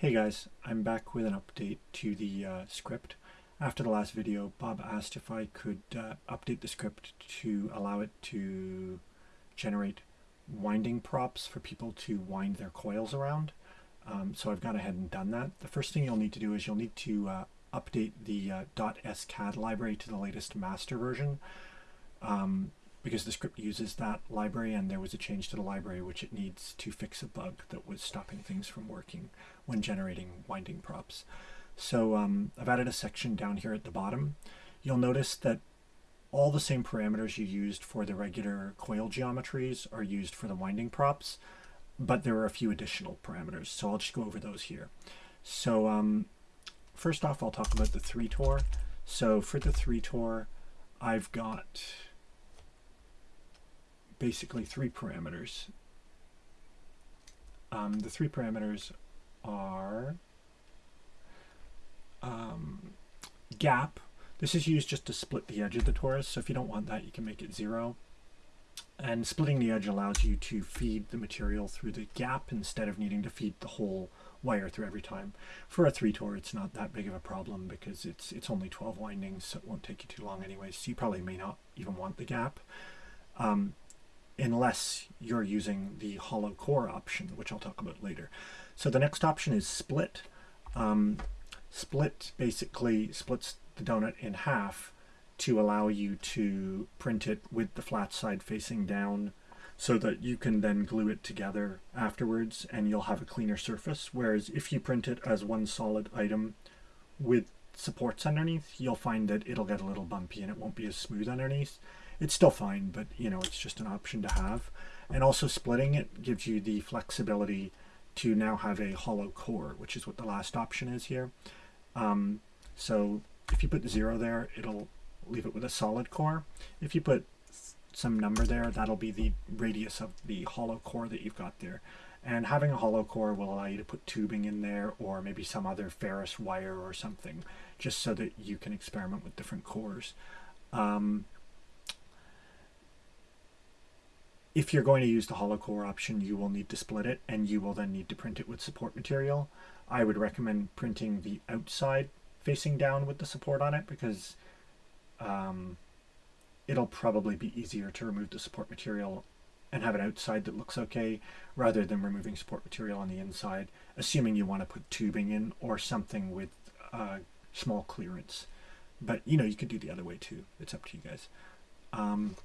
Hey guys, I'm back with an update to the uh, script. After the last video, Bob asked if I could uh, update the script to allow it to generate winding props for people to wind their coils around. Um, so I've gone ahead and done that. The first thing you'll need to do is you'll need to uh, update the uh, .scad library to the latest master version. Um, because the script uses that library and there was a change to the library which it needs to fix a bug that was stopping things from working when generating winding props. So um, I've added a section down here at the bottom. You'll notice that all the same parameters you used for the regular coil geometries are used for the winding props, but there are a few additional parameters. So I'll just go over those here. So um, first off, I'll talk about the 3 Tor. So for the 3 Tor, I've got basically three parameters. Um, the three parameters are um, gap. This is used just to split the edge of the torus, so if you don't want that, you can make it zero. And splitting the edge allows you to feed the material through the gap instead of needing to feed the whole wire through every time. For a 3 Tor, it's not that big of a problem because it's it's only 12 windings, so it won't take you too long anyways. So you probably may not even want the gap. Um, unless you're using the hollow core option, which I'll talk about later. So the next option is split. Um, split basically splits the donut in half to allow you to print it with the flat side facing down so that you can then glue it together afterwards and you'll have a cleaner surface. Whereas if you print it as one solid item with supports underneath, you'll find that it'll get a little bumpy and it won't be as smooth underneath it's still fine, but you know, it's just an option to have. And also splitting it gives you the flexibility to now have a hollow core, which is what the last option is here. Um, so if you put zero there, it'll leave it with a solid core. If you put some number there, that'll be the radius of the hollow core that you've got there. And having a hollow core will allow you to put tubing in there or maybe some other ferrous wire or something, just so that you can experiment with different cores. Um, If you're going to use the hollow core option, you will need to split it and you will then need to print it with support material. I would recommend printing the outside facing down with the support on it because um, it'll probably be easier to remove the support material and have an outside that looks okay rather than removing support material on the inside, assuming you want to put tubing in or something with uh, small clearance. But you know, you could do the other way too. It's up to you guys. Um,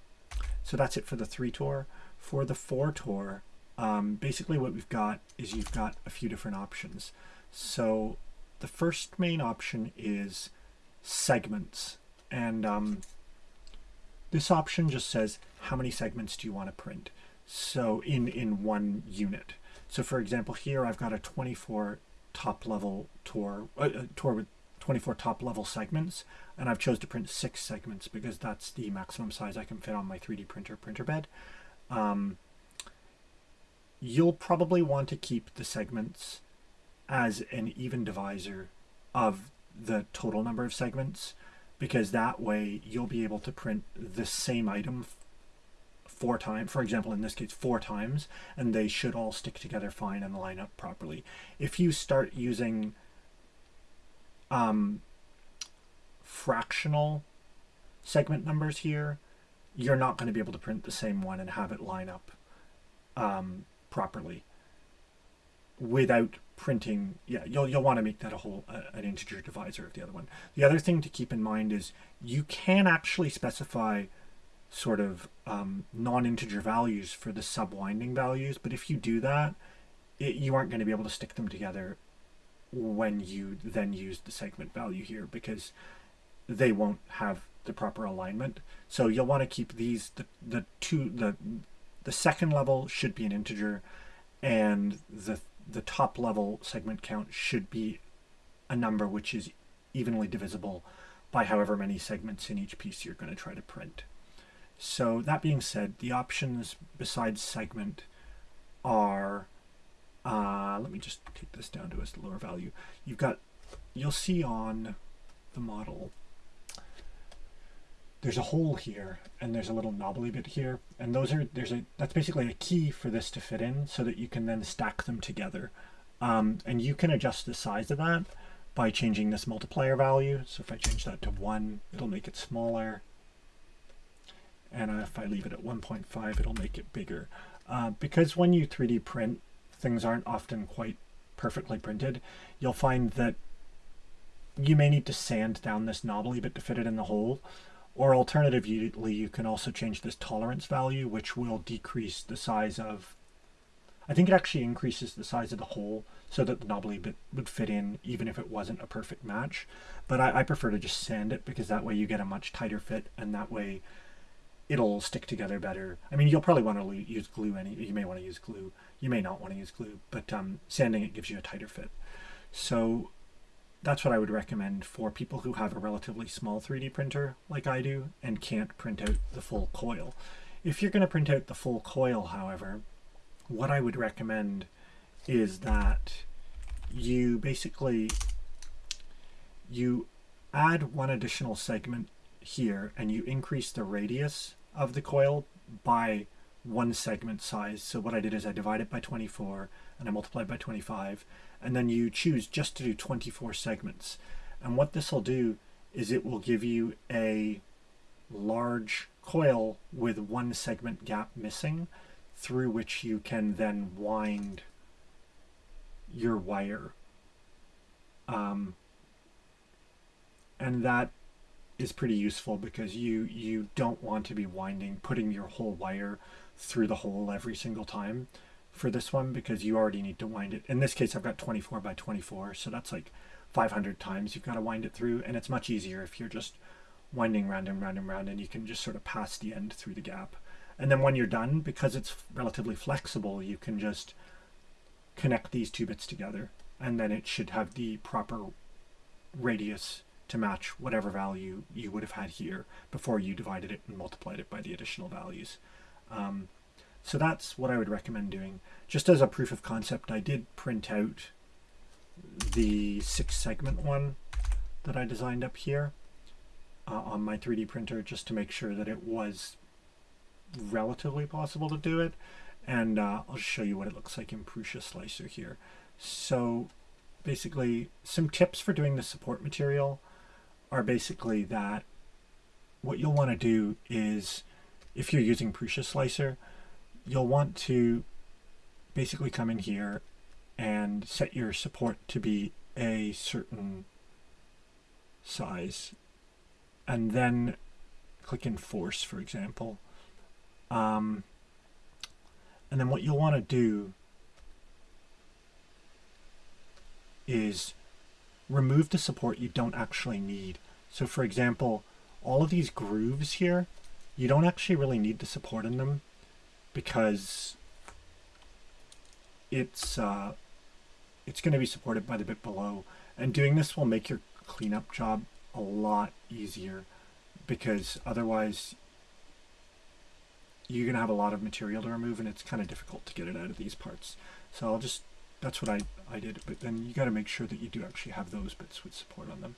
so that's it for the 3 tour. For the 4 tour, um, basically what we've got is you've got a few different options. So the first main option is segments. And um, this option just says how many segments do you want to print. So in, in one unit. So for example, here I've got a 24 top level tour, uh, tour with 24 top level segments and I've chose to print six segments because that's the maximum size I can fit on my 3D printer printer bed. Um, you'll probably want to keep the segments as an even divisor of the total number of segments because that way you'll be able to print the same item four times, for example, in this case, four times, and they should all stick together fine and line up properly. If you start using um, fractional segment numbers here, you're not going to be able to print the same one and have it line up um, properly without printing. Yeah, you'll, you'll want to make that a whole uh, an integer divisor of the other one. The other thing to keep in mind is you can actually specify sort of um, non-integer values for the subwinding values, but if you do that, it, you aren't going to be able to stick them together when you then use the segment value here because they won't have the proper alignment. So you'll want to keep these, the, the two, the, the second level should be an integer and the, the top level segment count should be a number which is evenly divisible by however many segments in each piece you're going to try to print. So that being said, the options besides segment are uh, let me just take this down to a lower value. You've got, you'll see on the model, there's a hole here and there's a little knobbly bit here. And those are, there's a, that's basically a key for this to fit in so that you can then stack them together. Um, and you can adjust the size of that by changing this multiplier value. So if I change that to 1, it'll make it smaller. And if I leave it at 1.5, it'll make it bigger. Uh, because when you 3D print, things aren't often quite perfectly printed, you'll find that you may need to sand down this knobbly bit to fit it in the hole. Or alternatively, you can also change this tolerance value, which will decrease the size of, I think it actually increases the size of the hole so that the knobbly bit would fit in even if it wasn't a perfect match. But I, I prefer to just sand it because that way you get a much tighter fit and that way it'll stick together better. I mean, you'll probably want to use glue. Any you may want to use glue. You may not want to use glue, but um, sanding it gives you a tighter fit. So that's what I would recommend for people who have a relatively small 3D printer like I do and can't print out the full coil. If you're going to print out the full coil, however, what I would recommend is that you basically you add one additional segment here and you increase the radius of the coil by one segment size. So what I did is I divide it by 24 and I multiply by 25 and then you choose just to do 24 segments. And what this will do is it will give you a large coil with one segment gap missing through which you can then wind your wire. Um, and that is pretty useful because you you don't want to be winding putting your whole wire through the hole every single time for this one because you already need to wind it. In this case, I've got 24 by 24, so that's like 500 times you've got to wind it through, and it's much easier if you're just winding round and round and round, and you can just sort of pass the end through the gap. And then when you're done, because it's relatively flexible, you can just connect these two bits together, and then it should have the proper radius to match whatever value you would have had here before you divided it and multiplied it by the additional values. Um, so that's what I would recommend doing. Just as a proof of concept, I did print out the six segment one that I designed up here uh, on my 3D printer just to make sure that it was relatively possible to do it. And uh, I'll show you what it looks like in Prusa Slicer here. So basically, some tips for doing the support material are basically that what you'll want to do is, if you're using Prusa Slicer, you'll want to basically come in here and set your support to be a certain size. And then click enforce for example. Um, and then what you'll want to do is remove the support you don't actually need. So for example all of these grooves here you don't actually really need the support in them because it's uh, it's going to be supported by the bit below. And doing this will make your cleanup job a lot easier because otherwise you're going to have a lot of material to remove and it's kind of difficult to get it out of these parts. So I'll just that's what I, I did. But then you got to make sure that you do actually have those bits with support on them.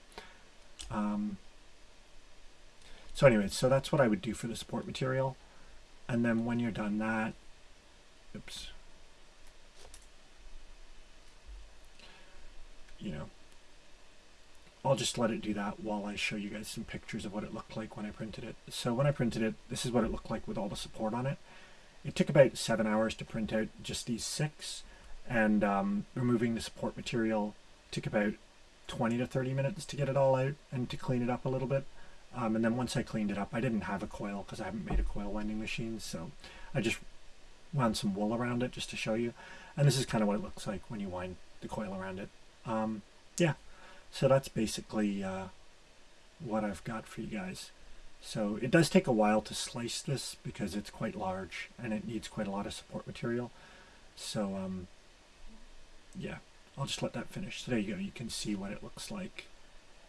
Um, so anyway, so that's what I would do for the support material and then when you're done that, oops, you know, I'll just let it do that while I show you guys some pictures of what it looked like when I printed it. So when I printed it, this is what it looked like with all the support on it. It took about seven hours to print out just these six, and um, removing the support material took about 20 to 30 minutes to get it all out and to clean it up a little bit. Um, and then once I cleaned it up, I didn't have a coil because I haven't made a coil winding machine. So I just wound some wool around it just to show you. And this is kind of what it looks like when you wind the coil around it. Um, yeah, so that's basically uh, what I've got for you guys. So it does take a while to slice this because it's quite large and it needs quite a lot of support material. So um, yeah, I'll just let that finish. So there you go. You can see what it looks like.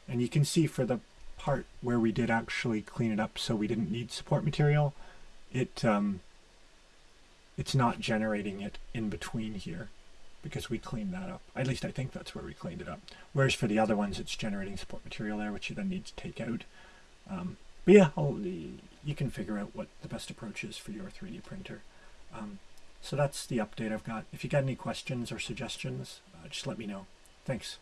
And you can see for the part where we did actually clean it up so we didn't need support material, it um, it's not generating it in between here because we cleaned that up. At least I think that's where we cleaned it up. Whereas for the other ones, it's generating support material there, which you then need to take out. Um, but yeah, I'll, you can figure out what the best approach is for your 3D printer. Um, so that's the update I've got. If you got any questions or suggestions, uh, just let me know. Thanks.